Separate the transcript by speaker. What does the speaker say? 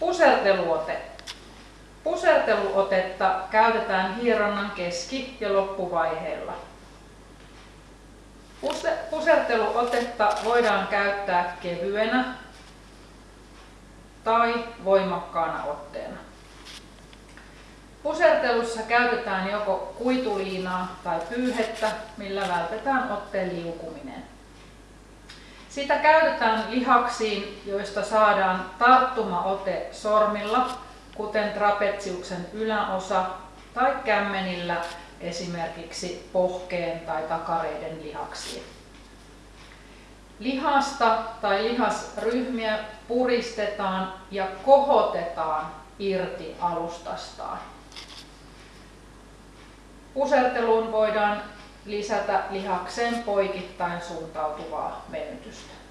Speaker 1: Puserteluote. Puserteluotetta käytetään hieronnan keski- ja loppuvaiheella. Puserteluotetta voidaan käyttää kevyenä tai voimakkaana otteena. Pusertelussa käytetään joko kuituliinaa tai pyyhettä, millä vältetään otteen liukuminen. Sitä käytetään lihaksiin, joista saadaan tarttumaote sormilla, kuten trapetsiuksen yläosa tai kämmenillä esimerkiksi pohkeen tai takareiden lihaksiin. Lihasta tai lihasryhmiä puristetaan ja kohotetaan irti alustastaan. Puserteluun voidaan lisätä lihakseen poikittain suuntautuvaa venytystä.